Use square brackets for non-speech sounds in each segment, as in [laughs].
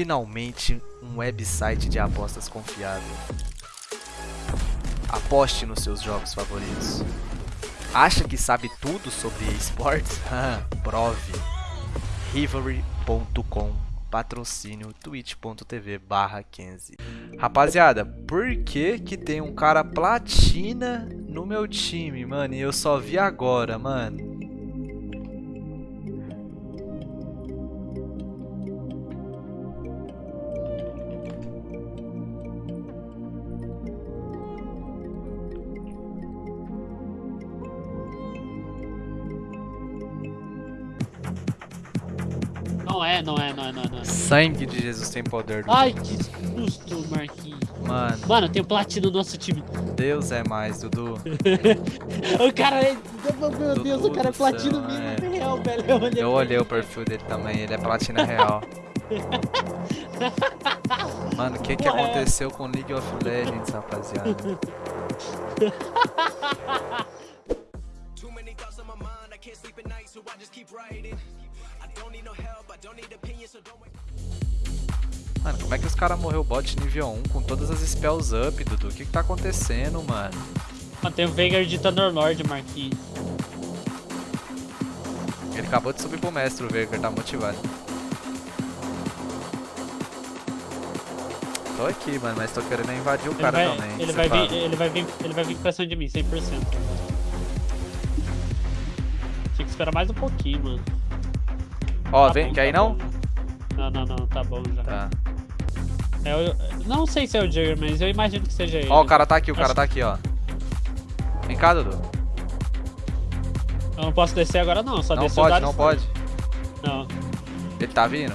finalmente um website de apostas confiável. Aposte nos seus jogos favoritos. Acha que sabe tudo sobre esportes? [laughs] Prove. Rivalry.com patrocínio twitch.tv barra 15 Rapaziada, por que que tem um cara platina no meu time, mano? E eu só vi agora, mano. É, não é, não é, não é. Não é. Sangue de Jesus tem poder. Dudu. Ai, que susto, Marquinhos. Mano, Mano, tem o platino no nosso time. Deus é mais, Dudu. [laughs] o cara é... Meu Dudu Deus, o cara é do platino mesmo, é. real, velho. Eu olhei, Eu olhei o perfil dele também, ele é platina real. [laughs] Mano, o que que é. aconteceu com League of Legends, rapaziada? [laughs] Too many thoughts on my mind, I can't sleep at night, so I just keep writing. Mano, como é que os caras morreu bot nível 1 com todas as spells up, Dudu? O que que tá acontecendo, mano? Mano, tem o Veigar de Thunderlord, Marquinhos. Ele acabou de subir pro mestre, o Veigar tá motivado. Tô aqui, mano, mas tô querendo invadir o Ele cara vai, também. ele, vai vir, ele, vai vir, ele vai vir pra cima de mim, 100%. Tinha que esperar mais um pouquinho, mano. Ó, Tá vem, bom, quer ir tá não? bom. Não, não, não, tá bom já. Tá. É, eu, não sei se é o Jagger, mas eu imagino que seja ele. Ó, o cara tá aqui, o cara tá aqui, ó. Vem cá, Dudu. Eu não posso descer agora não, só Não descer pode, não pode. first. Não, Ele tá vindo?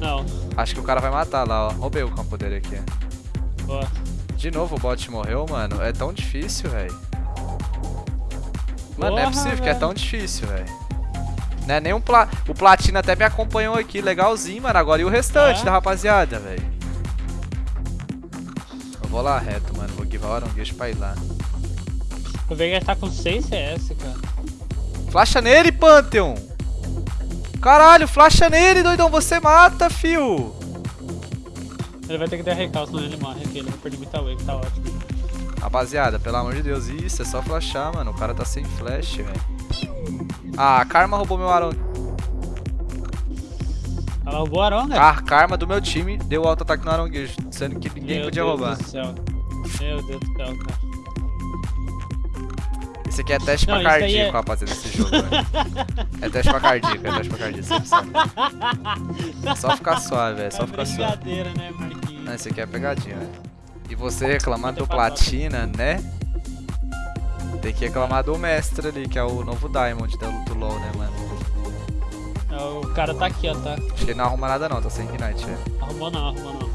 não. Acho que o cara vai matar lá, ó. Roubei o campo dele aqui. Boa. De novo o bot morreu, mano. É tão difícil, velho. Mano, não é possível que é tão difícil, velho. Não é nem um pla... O Platina até me acompanhou aqui, legalzinho, mano. Agora e o restante É? da rapaziada, velho? Eu vou lá reto, mano. Vou give hora um guicho pra ir lá. O Veigar tá com 6 CS, cara. Flasha nele, Pantheon! Caralho, flasha nele, doidão. Você mata, fio. Ele vai ter que dar recall, senão ele morre aqui. Ele vai perder muita wave, tá ótimo. Rapaziada, pelo amor de Deus, isso é só flashar, mano. O cara tá sem flash, velho. Ah, a Karma roubou meu Aron. Ela roubou o Aronga? A Karma do meu time deu auto-ataque no Aronguejo, sendo que ninguém Meu podia Deus roubar. do céu. Meu Deus do céu, cara. Esse aqui é teste Não, pra cardíaco, é- rapaziada, esse jogo, velho. É teste pra cardíaco, é teste pra cardíaco, sempre sabe. É [laughs] só ficar suave, velho, é só ficar suave. brincadeira, né, Marquinhos? Não, esse aqui é pegadinha, velho. E você reclamar Vou do Platina, né? Tem que reclamar do mestre ali, que é o novo Diamond da do LoL, né, mano? É, O cara tá aqui, ó, tá? Acho que ele não arruma nada não, tá sem Ignite, velho. Arrumou não, arrumou não.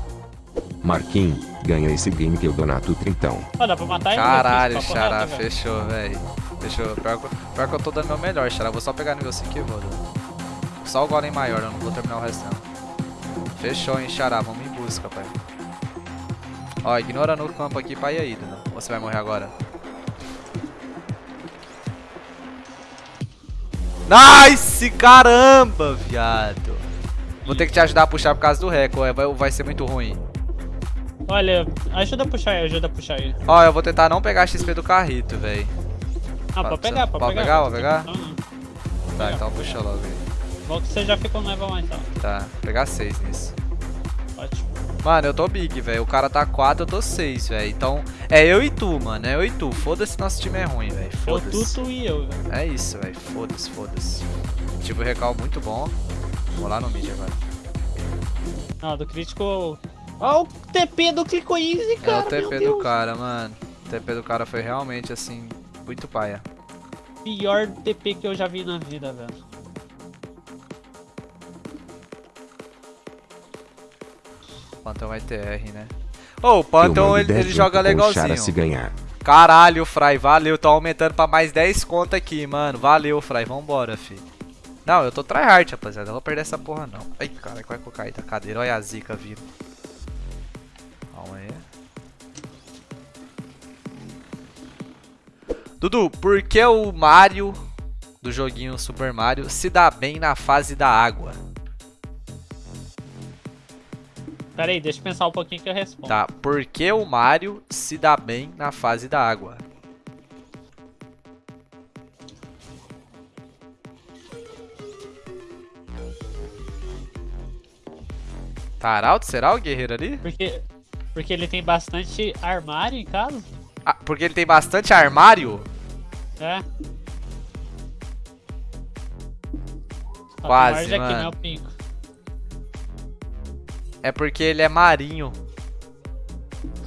Marquinhos, ganha esse game que eu donato trintão. Ó, dá pra matar ele? Caralho, papo Xará, fechou, velho. Fechou. Pior, que- pior que eu tô dando meu melhor, Xará. Vou só pegar nível 5 e vou. Só o golem maior, eu não vou terminar o resto não. Fechou, hein, Xará. Vamos em busca, pai. Ó, ignora no campo aqui pra ir aí, Dudu. Ou você vai morrer agora? Nice! Caramba, viado. Vou ter que te ajudar a puxar por causa do recorde. Vai, vai ser muito ruim. Olha, ajuda a puxar aí, ajuda a puxar aí. Ó, eu vou tentar não pegar a XP do carrito, velho. Ah, Pode pode pegar, pode pode pegar. pegar, pode pegar? Não, não. Tá, Pegar. então puxa logo aí. Bom que você já fica um level 1 então. Tá, pegar 6 nisso. Ótimo. Mano, eu tô big, velho. O cara tá 4, eu tô 6, velho. Então, é eu e tu, mano. É eu e tu. Foda-se nosso time é ruim, velho. Eu, Foda-se. tu, tu e eu, velho. É isso, velho. Foda-se, foda-se. Tive um recal muito bom. Vou lá no mid agora. Não, do crítico. Ó, o TP do Clico Easy, É cara. o TP do Deus. cara, mano. O TP do cara foi realmente, assim, muito paia. Pior TP que eu já vi na vida, velho. Pantão vai ter R, né? Ô, o Pantão, ele, 10 ele joga legalzinho. se ganhar. Caralho, Fry, valeu. Tô aumentando pra mais 10 conto aqui, mano. Valeu, Fry. Vambora, fi. Não, eu tô tryhard, rapaziada. Eu não vou perder essa porra, não. Ai, cara, vai que eu caí da cadeira. Olha a zica vindo. Calma aí. Dudu, por que o Mario do joguinho Super Mario se dá bem na fase da água? Pera aí, deixa eu pensar um pouquinho que eu respondo. Tá, por que o Mario se dá bem na fase da água? Arauto? Será o guerreiro ali? Porque, porque ele tem bastante armário em casa. Ah, porque ele tem bastante armário? É. Ó, Quase, morde aqui, mano. meu pinco. É porque ele é marinho.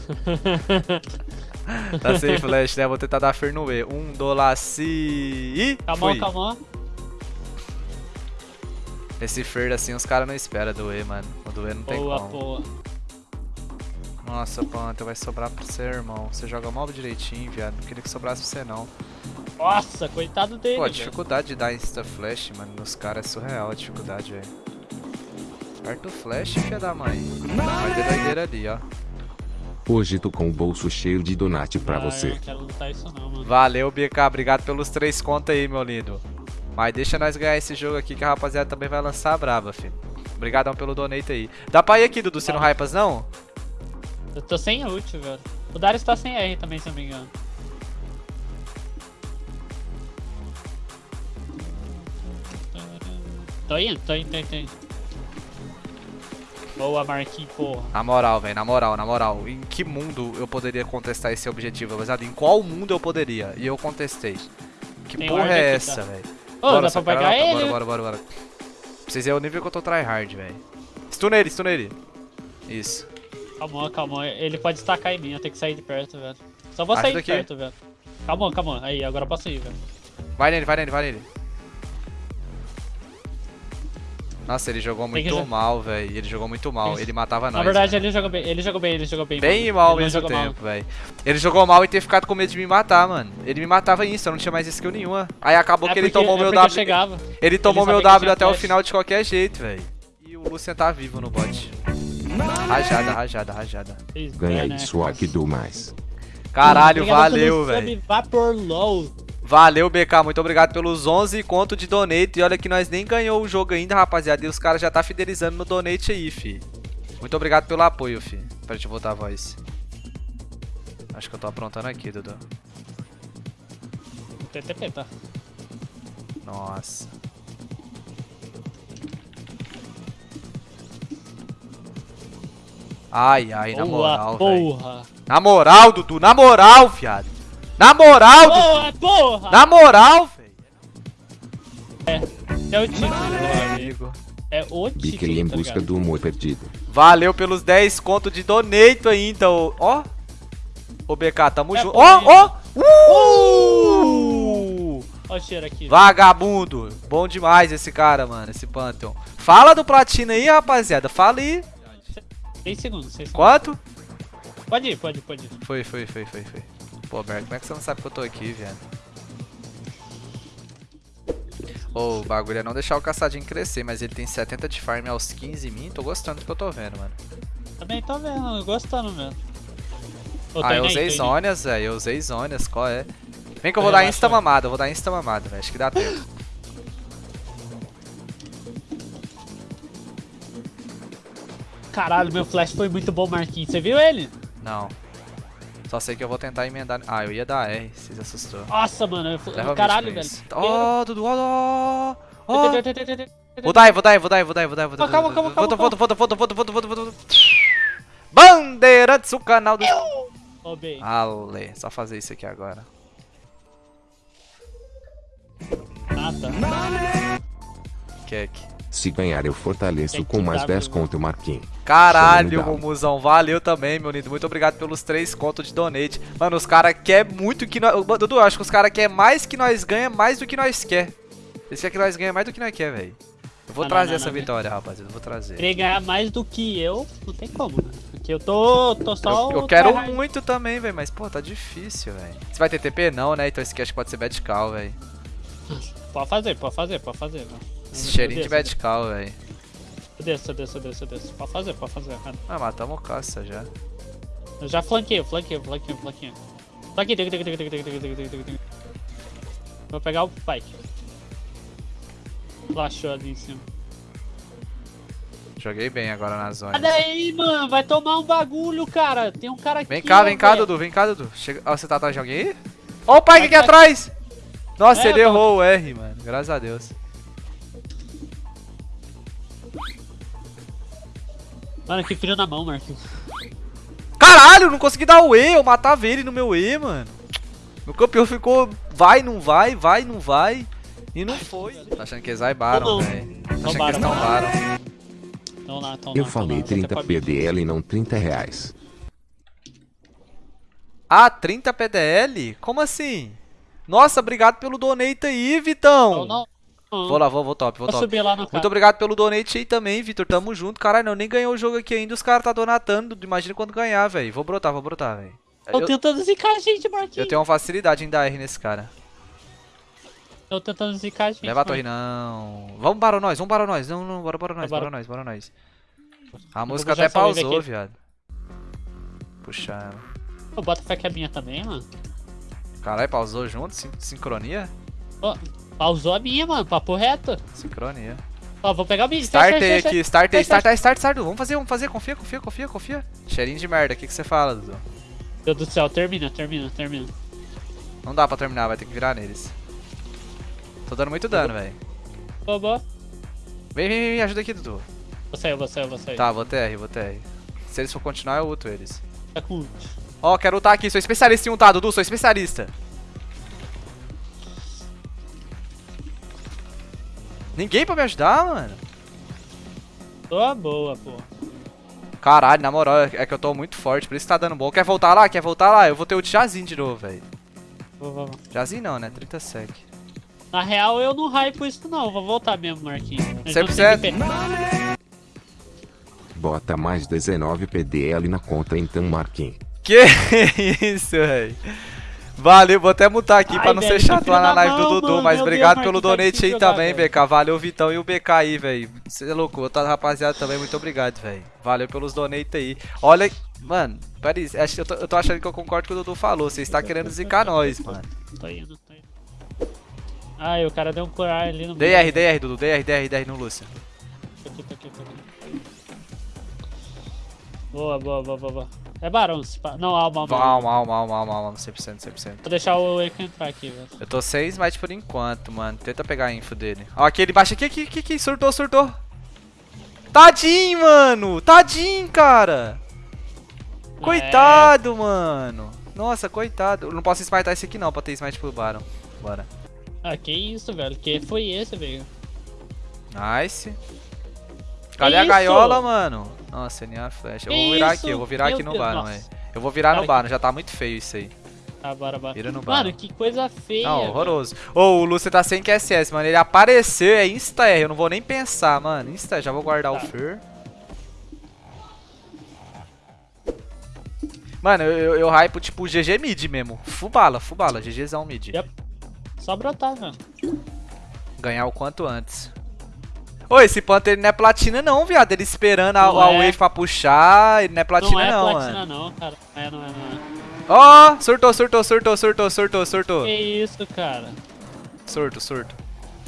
[laughs] Tá sem flash, né? Vou tentar dar Fernue. Um, dolaci e. Calma, calma. Esse Fer assim os caras não esperam do E, mano. O do E não tem Boa, como. boa. Nossa, Panther, vai sobrar pra você, irmão. Você joga mal direitinho, viado. Não queria que sobrasse pra você, não. Nossa, coitado dele. Pô, a velho. dificuldade de dar Insta Flash, mano, nos caras é surreal a dificuldade, velho. Aperta o Flash, filha da mãe. Vai ter doideira ali, ó. Hoje tô com o bolso cheio de donate pra Ah, Eu você. não quero lutar isso não, mano. Valeu, BK. Obrigado pelos três contos aí, meu lindo. Mas deixa nós ganhar esse jogo aqui que a rapaziada também vai lançar a braba, filho. Obrigadão pelo donate aí. Dá pra ir aqui, Dudu, você não hypas, não? Eu tô sem ult, velho. O Darius tá sem R também, se eu não me engano. Tô indo, tô indo, tô indo, tô indo. Boa, Marquinhos, porra. Na moral, velho, na moral, na moral. Em que mundo eu poderia contestar esse objetivo, rapaziada? Em qual mundo eu poderia? E eu contestei. Que Tem porra é essa, tá? velho? Ô, dá seu pra pegar bora, ele? Bora, bora, bora, bora. Vocês verem o nível que eu tô tryhard, velho. Stun ele, stun ele. Isso. Calma, calma. Ele pode estacar em mim, eu tenho que sair de perto, velho. Só vou Ajuda sair de aqui. perto, velho. Calma, calma. Aí, agora eu posso ir, velho. Vai nele, vai nele, vai nele. Nossa, ele jogou que muito jo- mal, velho. Ele jogou muito mal. Ele matava nós. Na verdade, velho. ele jogou bem, ele jogou bem, ele jogou bem. Bem mano. e mal ao Ele mesmo tempo, velho. Ele jogou mal e ter ficado com medo de me matar, mano. Ele me matava isso, eu não tinha mais skill nenhuma. Aí acabou É que ele porque- tomou é meu W. chegava. Ele tomou sabia meu que W até o flash. final de qualquer jeito, velho. E o Lucian tá vivo no bot. Rajada, rajada, rajada. Fez Ganha bem, né, isso aqui do mais. Caralho, valeu, velho. Vapor Low. Valeu, BK. Muito obrigado pelos 11 conto de donate. E olha que nós nem ganhou o jogo ainda, rapaziada. E os caras já tá fidelizando no donate aí, fi. Muito obrigado pelo apoio, fi. Pra gente voltar a voz. Acho que eu tô aprontando aqui, Dudu. TTP, tá? Nossa. Ai, ai, na moral, velho. Na moral, Dudu, na moral, viado. Na moral. Boa, porra. Na moral, velho. É o título, meu amigo. É o título, Biquei em tá busca do humor perdido. Valeu pelos 10 conto de donate ainda, ô. Ó. Ô, BK, tamo É junto. Ó, ó. Uh! Ó o cheiro aqui. Vagabundo. Bom demais esse cara, mano, esse Pantheon. Fala do Platina aí, rapaziada. Fala aí. 6 segundos, 6 segundos. Quanto? Pode ir, pode ir, pode ir. Foi, foi, foi, foi, foi. Pô, Berto, como é que você não sabe que eu tô aqui, velho? Ô, o bagulho é não deixar o caçadinho crescer, mas ele tem 70 de farm aos 15 mim. Tô gostando do que eu tô vendo, mano. Também tô vendo, gostando mesmo. Ah, eu usei aí. zônias, velho. Eu usei zônias, qual é? Vem que eu vou Eu dar insta mamada, eu vou dar insta mamada, velho. Acho que dá tempo. Caralho, meu flash foi muito bom, Marquinhos. Você viu ele? Não. Só sei que eu vou tentar emendar. Ah, eu ia dar R, vocês assustou. Nossa, mano. Eu, caralho, velho. Ó, Dudu, ó, ó. Vou dar, vou dar, vou dar, vou dar, vou dar, vou dar. Calma, calma, calma, Volta, volta, volta, volta, volta, volta, volta, volta. Bandeirantes, o canal do... Bem. Ale, só fazer isso aqui agora. Ah, tá. Kek. Se ganhar eu fortaleço com mais dar, 10 meu. conto, Marquinhos. Caralho, Romuzão, valeu também, meu lindo. Muito obrigado pelos três contos de donate. Mano, os caras querem muito que nós. Dudu, eu acho que os caras querem mais que nós ganha, mais do que nós quer. Eles querem que nós ganha mais do que nós quer, velho. Eu vou Não, não, trazer não, essa não, vitória, rapaziada. Eu vou trazer. Querer ganhar mais do que eu, não tem como, né? Porque eu tô, tô só. Eu, eu o quero muito também, velho. Mas, pô, tá difícil, velho. Você vai ter TP? Não, né? Então esse aqui acho que pode ser bad call, velho. Pode fazer, pode fazer, pode fazer. Mano. Esse cheirinho de medical, cow, velho. Eu desço, eu desço, eu desço, eu desço. Pode fazer, pode fazer. Ah, matamos tá o caça já. Eu já flanquei, flanquei, flanquei, flanquei. Tá aqui, tem que, tem que, tem que, tem que, tem que, tem. Vou pegar o pike. Flashou ali em cima. Joguei bem agora na zona. Cadê aí, mano, vai tomar um bagulho, cara. Tem um cara aqui. Vem cá, vem cá. Dudu, vem cá, Dudu. Chega... Ó, você tá atrás de alguém aí? Ó o Pike aqui atrás! Nossa, é, ele errou o R, mano. Graças a Deus. Mano, que frio na mão, Marquinhos. Caralho, não consegui dar o E, eu matava ele no meu E, mano. Meu campeão ficou vai, não vai, vai, não vai. E não foi. Tá achando que eles vaibaram, Não, não. velho. Tá achando que eles tombaram. Então lá, então Eu lá, falei lá. Vou até 30 com a- PDL e não 30 reais. Ah, 30 PDL? Como assim? Nossa, obrigado pelo donate aí, Vitão. Não, não. Não. Vou lá, vou, vou top, vou Vou top. subir lá no Muito obrigado pelo donate aí também, Vitor. Tamo junto. Caralho, não, nem ganhou o jogo aqui ainda. Os caras tá donatando. Imagina quando ganhar, velho. Vou brotar, vou brotar, velho. Tô Eu, tentando zicar a gente, Marquinhos. eu tenho uma facilidade em dar R nesse cara. Tô tentando zicar a gente. Leva a torre, não. Vamos para nós, vamos para nós. Não, não, bora para nós, Bora. bora nós, bora nós. A música até pausou, viado. Puxa ela. Pô, bota fé que é minha também, mano. Caralho, pausou junto? Sin- sincronia? Ó, pausou a minha, mano. Papo reto. Sincronia. Ó, vou pegar o mid. Startei aqui, startei, Fecha, startei, start, start. Vamos fazer, vamos fazer. Confia, confia, confia, confia. Cheirinho de merda, o que, que você fala, Dudu? Meu Deus do céu, termina, termina, termina. Não dá pra terminar, vai ter que virar neles. Tô dando muito dano, velho. Boa, boa. Vem, vem, vem, ajuda aqui, Dudu. Vou sair, vou sair, vou sair. Tá, vou TR, vou TR. Se eles for continuar, eu ulto eles. Tá com ult. Ó, quero ultar aqui, sou especialista em ultar, Dudu, sou especialista. Ninguém pra me ajudar, mano. Tô boa, pô. Caralho, na moral, é que eu tô muito forte, por isso que tá dando bom. Quer voltar lá? Quer voltar lá? Eu vou ter ult Jazin de novo, velho. Vou, vou, vou. Jazin não, né? 30 sec. Na real, eu não hypo isso não. Vou voltar mesmo, Marquinhos. Eles não 100%. têm que Bota mais 19 PDL na conta então, Marquinhos. Que [laughs] isso, velho. Valeu, vou até mutar aqui Ai, pra não velho, ser chato lá na live do Dudu, mano. mas obrigado Deus, pelo donate aí também, velho. BK. Valeu, Vitão e o BK aí, velho. Você é louco, outra rapaziada também, muito obrigado, velho. Valeu pelos donate aí. Olha, mano, acho que eu tô, eu tô achando que eu concordo com o que o Dudu falou. Você está querendo zicar nós, mano. Tô indo, tô indo. Ai, o cara deu um corar ali no DR, DR, Dudu, DR, DR, DR no Lúcia. Tô aqui, tô aqui, tô aqui. Boa, boa, boa, boa, boa. É barão, pá. Não, alma, alma. Alma, alma, alma, alma, alma, 100%, 100%. Vou deixar o Eiko entrar aqui, velho. Eu tô 6 mas por enquanto, mano. Tenta pegar a info dele. Ó, aqui ele baixa aqui, aqui, aqui, aqui. Surtou, surtou. Tadinho, mano. Tadinho, cara. Coitado, mano. Nossa, coitado. Eu não posso smitar esse aqui não, pra ter smite pro Baron. Bora. Ah, que isso, velho. Que foi esse, velho? Nice. Cadê a gaiola, mano? Nossa, NA flash. Eu Que vou virar isso? aqui, eu vou virar Meu aqui no Deus, nossa. velho. Eu vou virar no Baron, já tá muito feio isso aí. Tá, bora, bora. Vira no Mano, Baron. que coisa feia. Não, horroroso. Ô, o Lúcio tá sem QSS, mano. Ele apareceu, é Insta-R. Eu não vou nem pensar, mano. Insta, já vou guardar o Tá. Fer. Mano, eu, eu, eu hypo tipo GG mid mesmo. Fubala, fubala. GGzão mid. Yep. Só brotar, velho. Ganhar o quanto antes. Ô, esse Panther ele não é platina não, viado. Ele esperando a, Não a é. wave pra puxar. Ele não é platina não é não, platina, mano. não, cara. É, não é, não é. Ó, surtou, surtou, surtou, surtou, surtou, surtou. Que isso, cara. Surto, surto.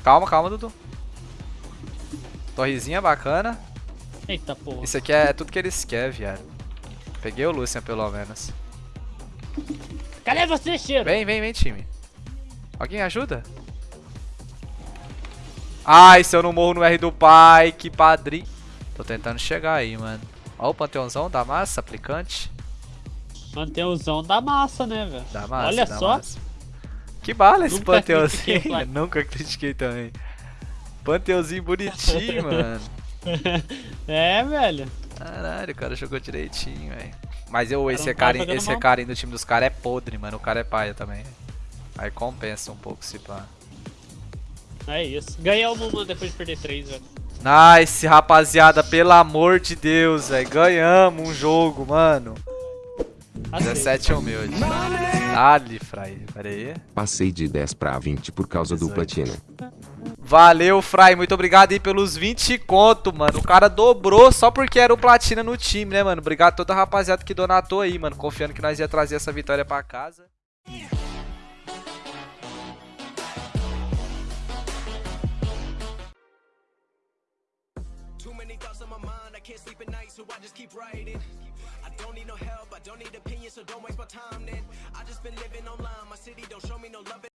Calma, calma, Dudu. Torrezinha bacana. Eita porra. Isso aqui é tudo que eles querem, viado. Peguei o Lucian, pelo menos. Cadê você, cheiro? Vem, vem, vem, time. Alguém ajuda? Ai, se eu não morro no R do pai, que padrinho. Tô tentando chegar aí, mano. Ó o panteãozão da massa, aplicante. Manteuzão da massa, né, velho? Da massa, Olha da só. massa. Que bala esse Nunca panteãozinho. critiquei. [laughs] Nunca critiquei também. Panteãozinho bonitinho, [laughs] mano. É, velho. Caralho, o cara jogou direitinho, velho. Mas eu, esse é tá cara, jogando esse é do time dos caras é podre, mano. O cara é paia também. Aí compensa um pouco se pá. É isso. Ganhamos uma depois de perder três, velho. Nice, rapaziada, pelo amor de Deus, velho. Ganhamos um jogo, mano. Assim. 17 humilde. Dali, Fry. Pera aí. Passei de 10 pra 20 por causa do 18. platino. Valeu, Fry. Muito obrigado aí pelos 20 conto, mano. O cara dobrou só porque era o platina no time, né, mano? Obrigado a toda a rapaziada que donatou aí, mano. Confiando que nós ia trazer essa vitória pra casa. Can't sleep at night, so I just keep writing. I don't need no help, I don't need opinions, so don't waste my time then. I just been living online. My city don't show me no love.